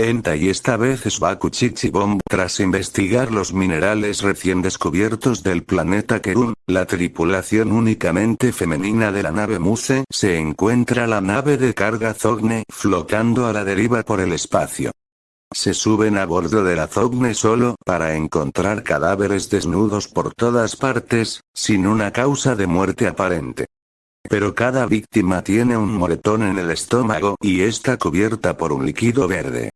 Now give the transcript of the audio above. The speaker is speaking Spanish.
Enta y esta vez es Bakuchichibomb tras investigar los minerales recién descubiertos del planeta Kerun, la tripulación únicamente femenina de la nave Muse se encuentra la nave de carga Zogne flotando a la deriva por el espacio. Se suben a bordo de la Zogne solo para encontrar cadáveres desnudos por todas partes, sin una causa de muerte aparente. Pero cada víctima tiene un moretón en el estómago y está cubierta por un líquido verde.